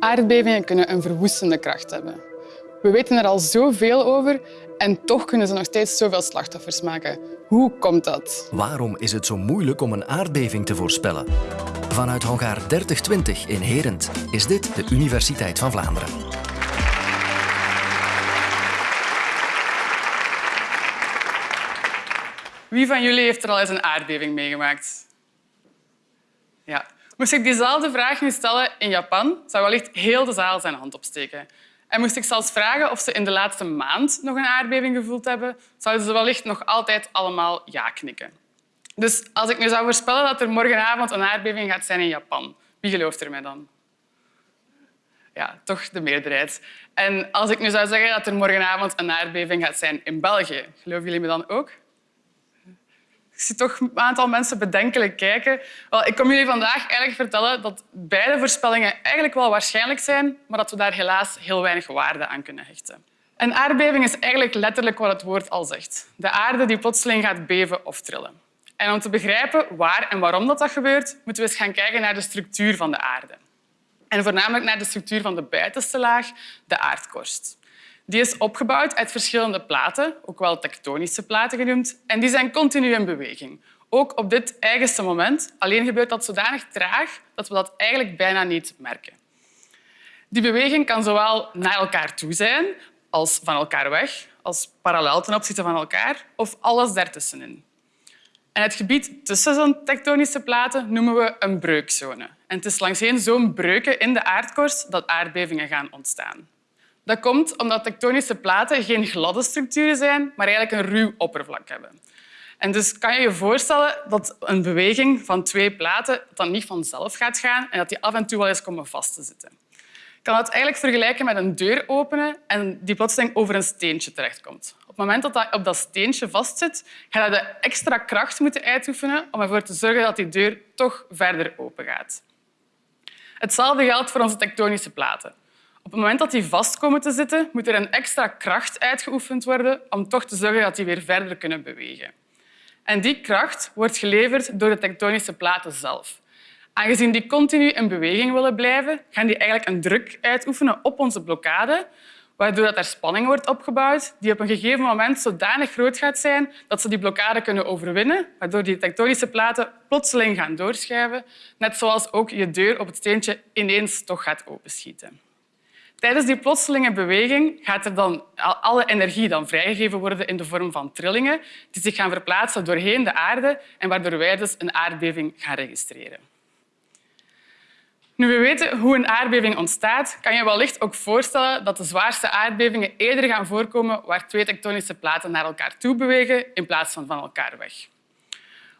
Aardbevingen kunnen een verwoestende kracht hebben. We weten er al zoveel over en toch kunnen ze nog steeds zoveel slachtoffers maken. Hoe komt dat? Waarom is het zo moeilijk om een aardbeving te voorspellen? Vanuit hangaar 3020 in Herent is dit de Universiteit van Vlaanderen. Wie van jullie heeft er al eens een aardbeving meegemaakt? Ja. Moest ik diezelfde vraag nu stellen in Japan, zou wellicht heel de zaal zijn hand opsteken. En moest ik zelfs vragen of ze in de laatste maand nog een aardbeving gevoeld hebben, zouden ze wellicht nog altijd allemaal ja knikken. Dus als ik nu zou voorspellen dat er morgenavond een aardbeving gaat zijn in Japan, wie gelooft er mij dan? Ja, toch de meerderheid. En als ik nu zou zeggen dat er morgenavond een aardbeving gaat zijn in België, geloven jullie me dan ook? Ik zie toch een aantal mensen bedenkelijk kijken. Wel, ik kom jullie vandaag eigenlijk vertellen dat beide voorspellingen eigenlijk wel waarschijnlijk zijn, maar dat we daar helaas heel weinig waarde aan kunnen hechten. Een aardbeving is eigenlijk letterlijk wat het woord al zegt. De aarde die plotseling gaat beven of trillen. En om te begrijpen waar en waarom dat, dat gebeurt, moeten we eens gaan kijken naar de structuur van de aarde. En voornamelijk naar de structuur van de buitenste laag, de aardkorst. Die is opgebouwd uit verschillende platen, ook wel tektonische platen genoemd, en die zijn continu in beweging. Ook op dit eigenste moment. Alleen gebeurt dat zodanig traag dat we dat eigenlijk bijna niet merken. Die beweging kan zowel naar elkaar toe zijn als van elkaar weg, als parallel ten opzichte van elkaar of alles daartussenin. En het gebied tussen zo'n tektonische platen noemen we een breukzone. En het is langsheen zo'n breuken in de aardkorst dat aardbevingen gaan ontstaan. Dat komt omdat tektonische platen geen gladde structuren zijn, maar eigenlijk een ruw oppervlak hebben. En dus kan je je voorstellen dat een beweging van twee platen dan niet vanzelf gaat gaan en dat die af en toe wel eens komen vast te zitten. Je kan het eigenlijk vergelijken met een deur openen en die plotseling over een steentje terechtkomt. Op het moment dat dat op dat steentje vastzit, ga je de extra kracht moeten uitoefenen om ervoor te zorgen dat die deur toch verder open gaat. Hetzelfde geldt voor onze tektonische platen. Op het moment dat die vast komen te zitten, moet er een extra kracht uitgeoefend worden om toch te zorgen dat die weer verder kunnen bewegen. En die kracht wordt geleverd door de tektonische platen zelf. Aangezien die continu in beweging willen blijven, gaan die eigenlijk een druk uitoefenen op onze blokkade, waardoor er spanning wordt opgebouwd die op een gegeven moment zodanig groot gaat zijn dat ze die blokkade kunnen overwinnen, waardoor die tektonische platen plotseling gaan doorschuiven, net zoals ook je deur op het steentje ineens toch gaat openschieten. Tijdens die plotselinge beweging gaat er dan alle energie dan vrijgegeven worden in de vorm van trillingen die zich gaan verplaatsen doorheen de aarde en waardoor wij dus een aardbeving gaan registreren. Nu we weten hoe een aardbeving ontstaat, kan je wellicht ook voorstellen dat de zwaarste aardbevingen eerder gaan voorkomen waar twee tektonische platen naar elkaar toe bewegen in plaats van van elkaar weg.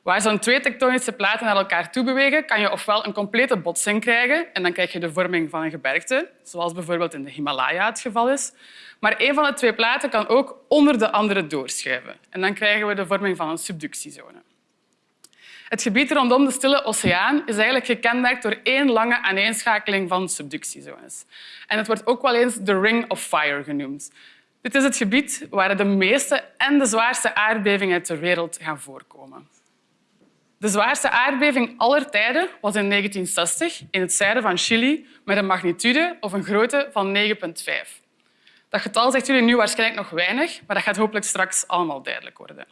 Waar zo'n twee tektonische platen naar elkaar toe bewegen, kan je ofwel een complete botsing krijgen en dan krijg je de vorming van een gebergte, zoals bijvoorbeeld in de Himalaya het geval is. Maar een van de twee platen kan ook onder de andere doorschuiven en dan krijgen we de vorming van een subductiezone. Het gebied rondom de Stille Oceaan is eigenlijk gekenmerkt door één lange aaneenschakeling van subductiezones. En het wordt ook wel eens de Ring of Fire genoemd. Dit is het gebied waar de meeste en de zwaarste aardbevingen ter wereld gaan voorkomen. De zwaarste aardbeving aller tijden was in 1960 in het zuiden van Chili met een magnitude of een grootte van 9,5. Dat getal zegt jullie nu waarschijnlijk nog weinig, maar dat gaat hopelijk straks allemaal duidelijk worden.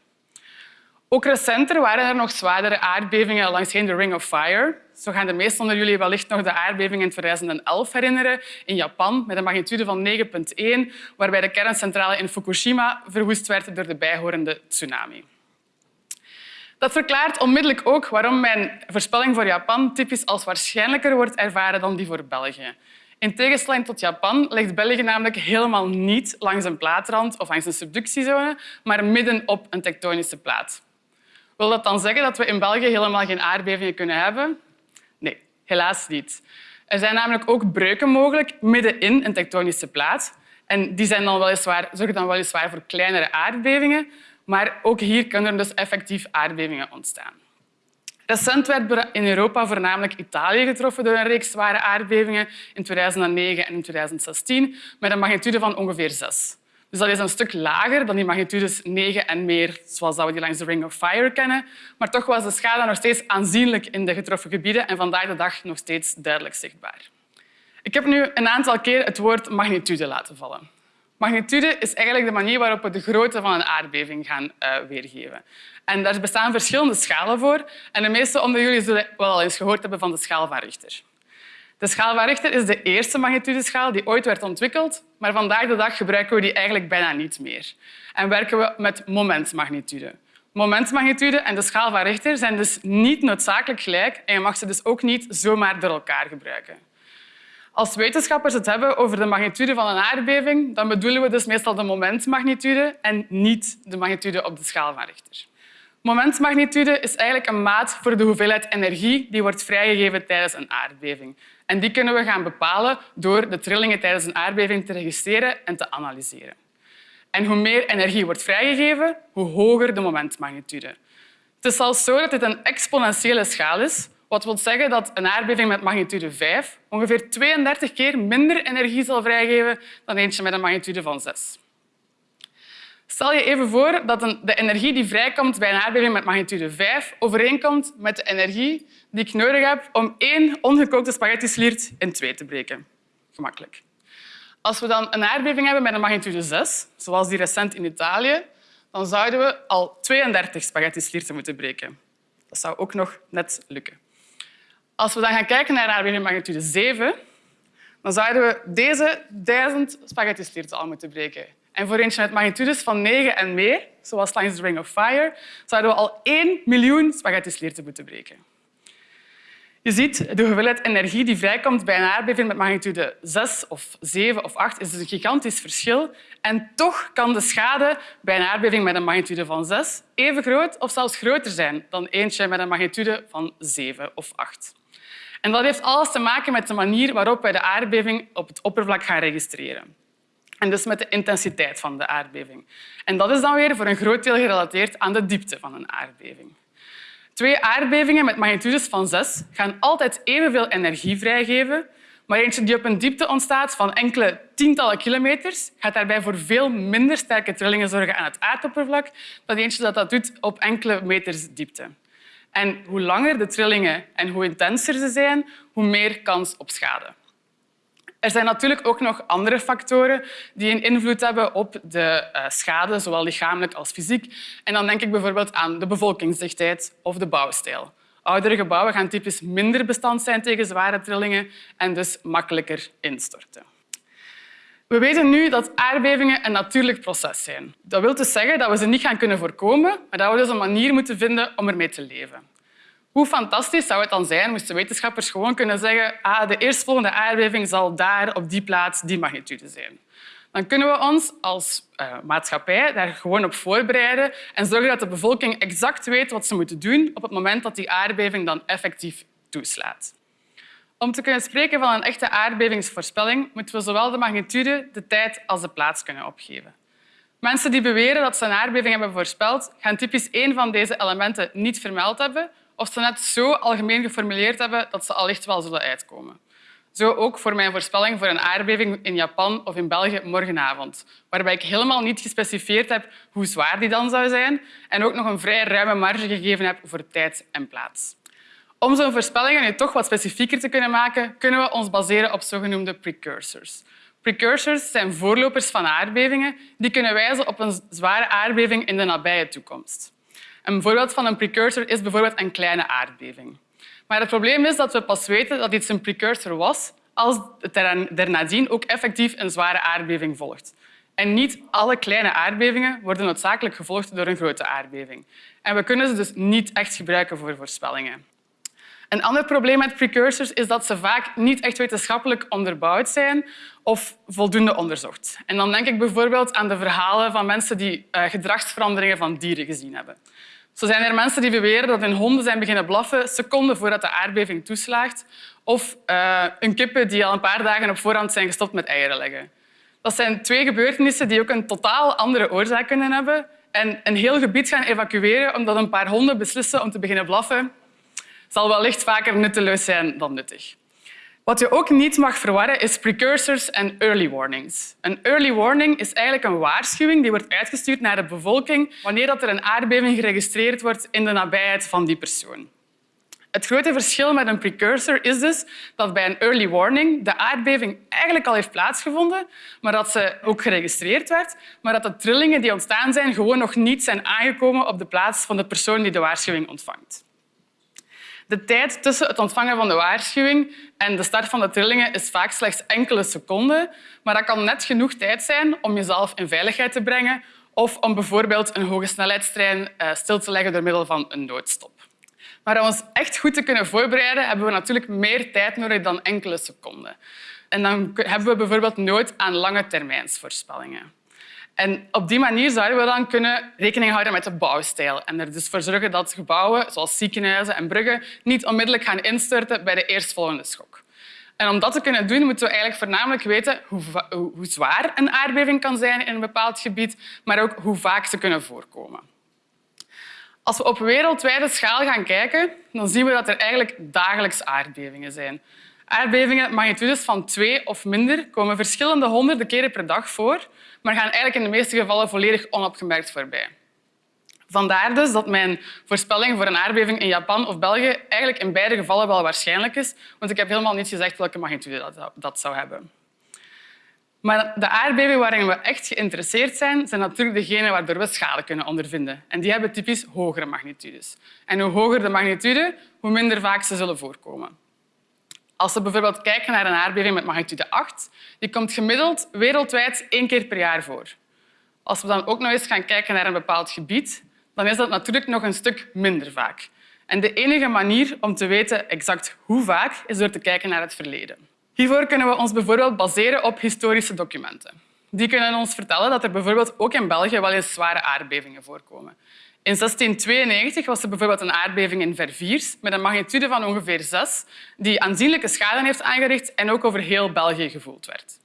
Ook recenter waren er nog zwaardere aardbevingen langs de Ring of Fire. Zo gaan de meesten onder jullie wellicht nog de aardbeving in 2011 herinneren in Japan met een magnitude van 9,1, waarbij de kerncentrale in Fukushima verwoest werd door de bijhorende tsunami. Dat verklaart onmiddellijk ook waarom mijn voorspelling voor Japan typisch als waarschijnlijker wordt ervaren dan die voor België. In tegenstelling tot Japan ligt België namelijk helemaal niet langs een plaatrand of langs een subductiezone, maar midden op een tektonische plaat. Wil dat dan zeggen dat we in België helemaal geen aardbevingen kunnen hebben? Nee, helaas niet. Er zijn namelijk ook breuken mogelijk midden in een tektonische plaat. En die zijn dan weliswaar, zorgen dan weliswaar voor kleinere aardbevingen, maar ook hier kunnen er dus effectief aardbevingen ontstaan. Recent werd in Europa voornamelijk Italië getroffen door een reeks zware aardbevingen in 2009 en in 2016 met een magnitude van ongeveer 6. Dus dat is een stuk lager dan die magnitudes 9 en meer, zoals we die langs de Ring of Fire kennen. Maar toch was de schade nog steeds aanzienlijk in de getroffen gebieden en vandaag de dag nog steeds duidelijk zichtbaar. Ik heb nu een aantal keer het woord magnitude laten vallen. Magnitude is eigenlijk de manier waarop we de grootte van een aardbeving gaan uh, weergeven. En daar bestaan verschillende schalen voor. En de meeste onder jullie zullen wel al eens gehoord hebben van de schaal van Richter. De schaal van Richter is de eerste magnitudeschaal die ooit werd ontwikkeld, maar vandaag de dag gebruiken we die eigenlijk bijna niet meer. En werken we met momentmagnitude. Momentmagnitude en de schaal van Richter zijn dus niet noodzakelijk gelijk en je mag ze dus ook niet zomaar door elkaar gebruiken. Als wetenschappers het hebben over de magnitude van een aardbeving, dan bedoelen we dus meestal de momentmagnitude en niet de magnitude op de schaal van Richter. Momentmagnitude is eigenlijk een maat voor de hoeveelheid energie die wordt vrijgegeven tijdens een aardbeving. En die kunnen we gaan bepalen door de trillingen tijdens een aardbeving te registreren en te analyseren. En hoe meer energie wordt vrijgegeven, hoe hoger de momentmagnitude. Het is zelfs zo dat dit een exponentiële schaal is, wat wil zeggen dat een aardbeving met magnitude 5 ongeveer 32 keer minder energie zal vrijgeven dan eentje met een magnitude van 6. Stel je even voor dat de energie die vrijkomt bij een aardbeving met magnitude 5 overeenkomt met de energie die ik nodig heb om één ongekookte spaghetti-sliert in twee te breken. Gemakkelijk. Als we dan een aardbeving hebben met een magnitude 6, zoals die recent in Italië, dan zouden we al 32 spaghetti-slierten moeten breken. Dat zou ook nog net lukken. Als we dan gaan kijken naar aardbeving met magnitude 7, dan zouden we deze 1000 spaghetti-slierten al moeten breken. En voor eentje met magnitudes van 9 en meer, zoals langs Ring of Fire, zouden we al 1 miljoen spaghetti-slierten moeten breken. Je ziet, de hoeveelheid energie die vrijkomt bij een aardbeving met magnitude 6 of 7 of 8 is dus een gigantisch verschil. En toch kan de schade bij een aardbeving met een magnitude van 6 even groot of zelfs groter zijn dan eentje met een magnitude van 7 of 8. En dat heeft alles te maken met de manier waarop wij de aardbeving op het oppervlak gaan registreren. En dus met de intensiteit van de aardbeving. En dat is dan weer voor een groot deel gerelateerd aan de diepte van een aardbeving. Twee aardbevingen met magnitudes van 6 gaan altijd evenveel energie vrijgeven, maar eentje die op een diepte ontstaat van enkele tientallen kilometers gaat daarbij voor veel minder sterke trillingen zorgen aan het aardoppervlak dan eentje dat dat doet op enkele meters diepte. En hoe langer de trillingen en hoe intenser ze zijn, hoe meer kans op schade. Er zijn natuurlijk ook nog andere factoren die een invloed hebben op de eh, schade, zowel lichamelijk als fysiek. En dan denk ik bijvoorbeeld aan de bevolkingsdichtheid of de bouwstijl. Oudere gebouwen gaan typisch minder bestand zijn tegen zware trillingen en dus makkelijker instorten. We weten nu dat aardbevingen een natuurlijk proces zijn. Dat wil dus zeggen dat we ze niet gaan kunnen voorkomen, maar dat we dus een manier moeten vinden om ermee te leven. Hoe fantastisch zou het dan zijn moesten wetenschappers gewoon kunnen zeggen ah, de eerstvolgende aardbeving zal daar op die plaats die magnitude zijn. Dan kunnen we ons als uh, maatschappij daar gewoon op voorbereiden en zorgen dat de bevolking exact weet wat ze moeten doen op het moment dat die aardbeving dan effectief toeslaat. Om te kunnen spreken van een echte aardbevingsvoorspelling moeten we zowel de magnitude, de tijd als de plaats kunnen opgeven. Mensen die beweren dat ze een aardbeving hebben voorspeld, gaan typisch één van deze elementen niet vermeld hebben of ze net zo algemeen geformuleerd hebben dat ze allicht wel zullen uitkomen. Zo ook voor mijn voorspelling voor een aardbeving in Japan of in België morgenavond, waarbij ik helemaal niet gespecificeerd heb hoe zwaar die dan zou zijn en ook nog een vrij ruime marge gegeven heb voor tijd en plaats. Om zo'n voorspellingen nu toch wat specifieker te kunnen maken, kunnen we ons baseren op zogenoemde precursors. Precursors zijn voorlopers van aardbevingen die kunnen wijzen op een zware aardbeving in de nabije toekomst. Een voorbeeld van een precursor is bijvoorbeeld een kleine aardbeving. Maar het probleem is dat we pas weten dat iets een precursor was als er nadien ook effectief een zware aardbeving volgt. En niet alle kleine aardbevingen worden noodzakelijk gevolgd door een grote aardbeving. En we kunnen ze dus niet echt gebruiken voor voorspellingen. Een ander probleem met precursors is dat ze vaak niet echt wetenschappelijk onderbouwd zijn of voldoende onderzocht. En dan denk ik bijvoorbeeld aan de verhalen van mensen die uh, gedragsveranderingen van dieren gezien hebben. Zo zijn er mensen die beweren dat hun honden zijn beginnen blaffen seconden voordat de aardbeving toeslaagt, of uh, een kippen die al een paar dagen op voorhand zijn gestopt met eieren leggen. Dat zijn twee gebeurtenissen die ook een totaal andere oorzaak kunnen hebben en een heel gebied gaan evacueren omdat een paar honden beslissen om te beginnen blaffen, zal wellicht vaker nutteloos zijn dan nuttig. Wat je ook niet mag verwarren is precursors en early warnings. Een early warning is eigenlijk een waarschuwing die wordt uitgestuurd naar de bevolking wanneer er een aardbeving geregistreerd wordt in de nabijheid van die persoon. Het grote verschil met een precursor is dus dat bij een early warning de aardbeving eigenlijk al heeft plaatsgevonden, maar dat ze ook geregistreerd werd, maar dat de trillingen die ontstaan zijn gewoon nog niet zijn aangekomen op de plaats van de persoon die de waarschuwing ontvangt. De tijd tussen het ontvangen van de waarschuwing en de start van de trillingen is vaak slechts enkele seconden, maar dat kan net genoeg tijd zijn om jezelf in veiligheid te brengen of om bijvoorbeeld een hoge snelheidstrein eh, stil te leggen door middel van een noodstop. Maar om ons echt goed te kunnen voorbereiden, hebben we natuurlijk meer tijd nodig dan enkele seconden. En dan hebben we bijvoorbeeld nood aan lange termijnsvoorspellingen. En op die manier zouden we dan kunnen rekening houden met de bouwstijl en er dus voor zorgen dat gebouwen, zoals ziekenhuizen en bruggen, niet onmiddellijk gaan instorten bij de eerstvolgende schok. En om dat te kunnen doen, moeten we eigenlijk voornamelijk weten hoe, hoe zwaar een aardbeving kan zijn in een bepaald gebied, maar ook hoe vaak ze kunnen voorkomen. Als we op wereldwijde schaal gaan kijken, dan zien we dat er eigenlijk dagelijks aardbevingen zijn. Aardbevingen magnitudes van twee of minder komen verschillende honderden keren per dag voor, maar gaan eigenlijk in de meeste gevallen volledig onopgemerkt voorbij. Vandaar dus dat mijn voorspelling voor een aardbeving in Japan of België eigenlijk in beide gevallen wel waarschijnlijk is, want ik heb helemaal niet gezegd welke magnitude dat zou hebben. Maar de aardbevingen waarin we echt geïnteresseerd zijn, zijn natuurlijk degenen waardoor we schade kunnen ondervinden. En die hebben typisch hogere magnitudes. En hoe hoger de magnitude, hoe minder vaak ze zullen voorkomen. Als we bijvoorbeeld kijken naar een aardbeving met magnitude 8, die komt gemiddeld wereldwijd één keer per jaar voor. Als we dan ook nog eens gaan kijken naar een bepaald gebied, dan is dat natuurlijk nog een stuk minder vaak. En de enige manier om te weten exact hoe vaak is door te kijken naar het verleden. Hiervoor kunnen we ons bijvoorbeeld baseren op historische documenten. Die kunnen ons vertellen dat er bijvoorbeeld ook in België wel eens zware aardbevingen voorkomen. In 1692 was er bijvoorbeeld een aardbeving in Verviers met een magnitude van ongeveer 6, die aanzienlijke schade heeft aangericht en ook over heel België gevoeld werd.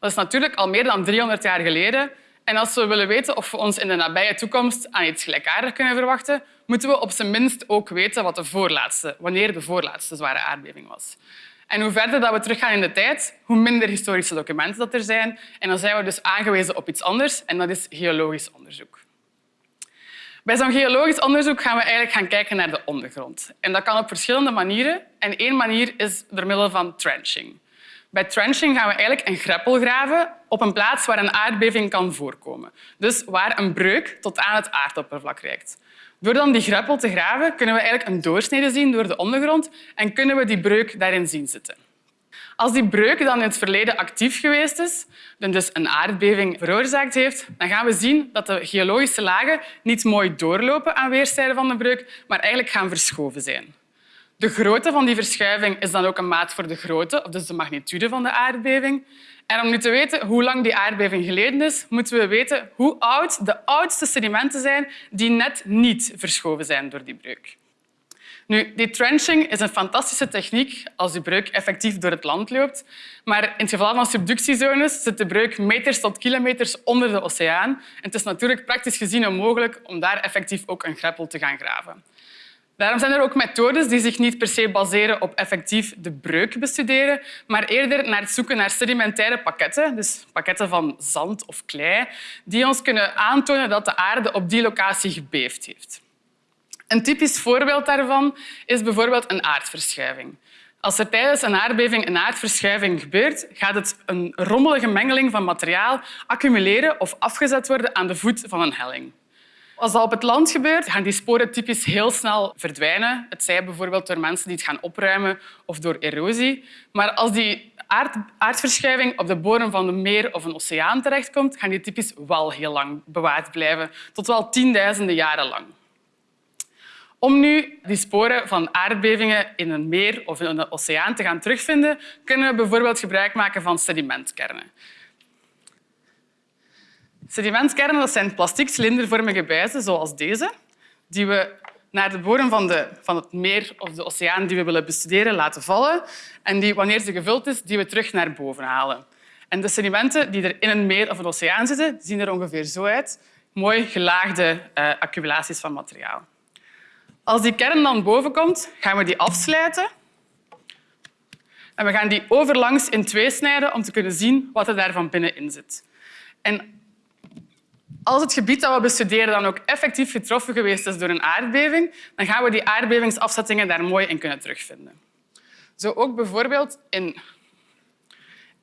Dat is natuurlijk al meer dan 300 jaar geleden. En als we willen weten of we ons in de nabije toekomst aan iets gelijkaardigs kunnen verwachten, moeten we op zijn minst ook weten wat de voorlaatste, wanneer de voorlaatste zware aardbeving was. En hoe verder dat we teruggaan in de tijd, hoe minder historische documenten dat er zijn. En dan zijn we dus aangewezen op iets anders, en dat is geologisch onderzoek. Bij zo'n geologisch onderzoek gaan we eigenlijk gaan kijken naar de ondergrond. En dat kan op verschillende manieren. En één manier is door middel van trenching. Bij trenching gaan we eigenlijk een greppel graven op een plaats waar een aardbeving kan voorkomen. Dus waar een breuk tot aan het aardoppervlak reikt. Door dan die greppel te graven, kunnen we eigenlijk een doorsnede zien door de ondergrond en kunnen we die breuk daarin zien zitten. Als die breuk dan in het verleden actief geweest is, dus een aardbeving veroorzaakt heeft, dan gaan we zien dat de geologische lagen niet mooi doorlopen aan weerszijden van de breuk, maar eigenlijk gaan verschoven zijn. De grootte van die verschuiving is dan ook een maat voor de grootte, dus de magnitude van de aardbeving. En om nu te weten hoe lang die aardbeving geleden is, moeten we weten hoe oud de oudste sedimenten zijn die net niet verschoven zijn door die breuk. Nu, die trenching is een fantastische techniek als de breuk effectief door het land loopt. Maar in het geval van subductiezones zit de breuk meters tot kilometers onder de oceaan. En het is natuurlijk praktisch gezien onmogelijk om daar effectief ook een greppel te gaan graven. Daarom zijn er ook methodes die zich niet per se baseren op effectief de breuk bestuderen, maar eerder naar het zoeken naar sedimentaire pakketten, dus pakketten van zand of klei, die ons kunnen aantonen dat de aarde op die locatie gebeefd heeft. Een typisch voorbeeld daarvan is bijvoorbeeld een aardverschuiving. Als er tijdens een aardbeving een aardverschuiving gebeurt, gaat het een rommelige mengeling van materiaal accumuleren of afgezet worden aan de voet van een helling. Als dat op het land gebeurt, gaan die sporen typisch heel snel verdwijnen. Het zij bijvoorbeeld door mensen die het gaan opruimen of door erosie. Maar als die aard aardverschuiving op de bodem van een meer of een oceaan terechtkomt, gaan die typisch wel heel lang bewaard blijven, tot wel tienduizenden jaren lang. Om nu die sporen van aardbevingen in een meer of in een oceaan te gaan terugvinden, kunnen we bijvoorbeeld gebruik maken van sedimentkernen. Sedimentkernen zijn plastic cilindervormige buizen, zoals deze, die we naar de bodem van, de, van het meer of de oceaan die we willen bestuderen laten vallen en die, wanneer ze gevuld is, die we terug naar boven halen. En de sedimenten die er in een meer of een oceaan zitten, zien er ongeveer zo uit. Mooi gelaagde uh, accumulaties van materiaal. Als die kern dan boven komt, gaan we die afsluiten. En we gaan die overlangs in twee snijden om te kunnen zien wat er daar van binnenin zit. En Als het gebied dat we bestuderen dan ook effectief getroffen geweest is door een aardbeving, dan gaan we die aardbevingsafzettingen daar mooi in kunnen terugvinden. Zo ook bijvoorbeeld in,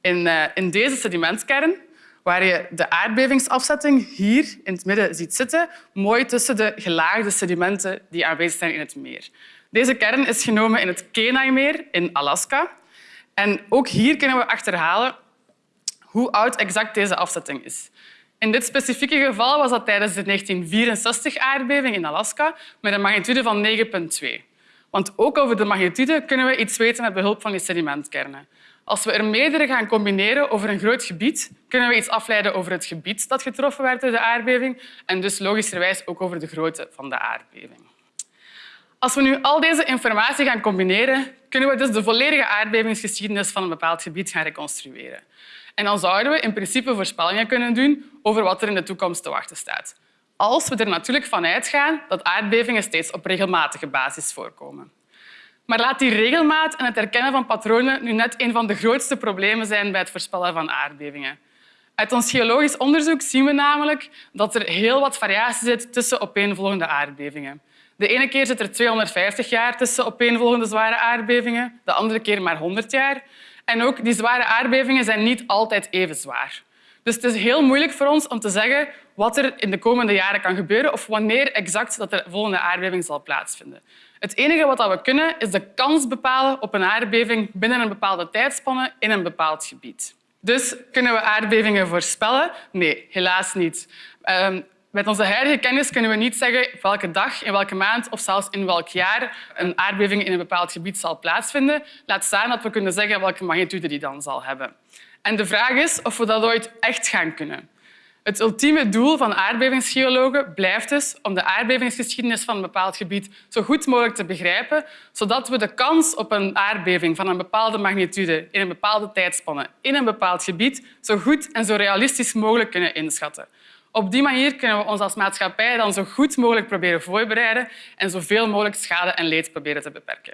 in, uh, in deze sedimentkern, waar je de aardbevingsafzetting hier in het midden ziet zitten, mooi tussen de gelaagde sedimenten die aanwezig zijn in het meer. Deze kern is genomen in het Kenai-meer in Alaska. En ook hier kunnen we achterhalen hoe oud exact deze afzetting is. In dit specifieke geval was dat tijdens de 1964-aardbeving in Alaska met een magnitude van 9,2. Want ook over de magnitude kunnen we iets weten met behulp van die sedimentkernen. Als we er meerdere gaan combineren over een groot gebied, kunnen we iets afleiden over het gebied dat getroffen werd door de aardbeving en dus logischerwijs ook over de grootte van de aardbeving. Als we nu al deze informatie gaan combineren, kunnen we dus de volledige aardbevingsgeschiedenis van een bepaald gebied gaan reconstrueren. En dan zouden we in principe voorspellingen kunnen doen over wat er in de toekomst te wachten staat. Als we er natuurlijk van uitgaan dat aardbevingen steeds op regelmatige basis voorkomen. Maar laat die regelmaat en het herkennen van patronen nu net een van de grootste problemen zijn bij het voorspellen van aardbevingen. Uit ons geologisch onderzoek zien we namelijk dat er heel wat variatie zit tussen opeenvolgende aardbevingen. De ene keer zit er 250 jaar tussen opeenvolgende zware aardbevingen, de andere keer maar 100 jaar. En ook die zware aardbevingen zijn niet altijd even zwaar. Dus het is heel moeilijk voor ons om te zeggen wat er in de komende jaren kan gebeuren of wanneer exact dat de volgende aardbeving zal plaatsvinden. Het enige wat we kunnen, is de kans bepalen op een aardbeving binnen een bepaalde tijdspanne in een bepaald gebied. Dus kunnen we aardbevingen voorspellen? Nee, helaas niet. Ehm, met onze huidige kennis kunnen we niet zeggen welke dag, in welke maand of zelfs in welk jaar een aardbeving in een bepaald gebied zal plaatsvinden. Laat staan dat we kunnen zeggen welke magnitude die dan zal hebben. En de vraag is of we dat ooit echt gaan kunnen. Het ultieme doel van aardbevingsgeologen blijft dus om de aardbevingsgeschiedenis van een bepaald gebied zo goed mogelijk te begrijpen, zodat we de kans op een aardbeving van een bepaalde magnitude in een bepaalde tijdspanne in een bepaald gebied zo goed en zo realistisch mogelijk kunnen inschatten. Op die manier kunnen we ons als maatschappij dan zo goed mogelijk proberen voorbereiden en zoveel mogelijk schade en leed proberen te beperken.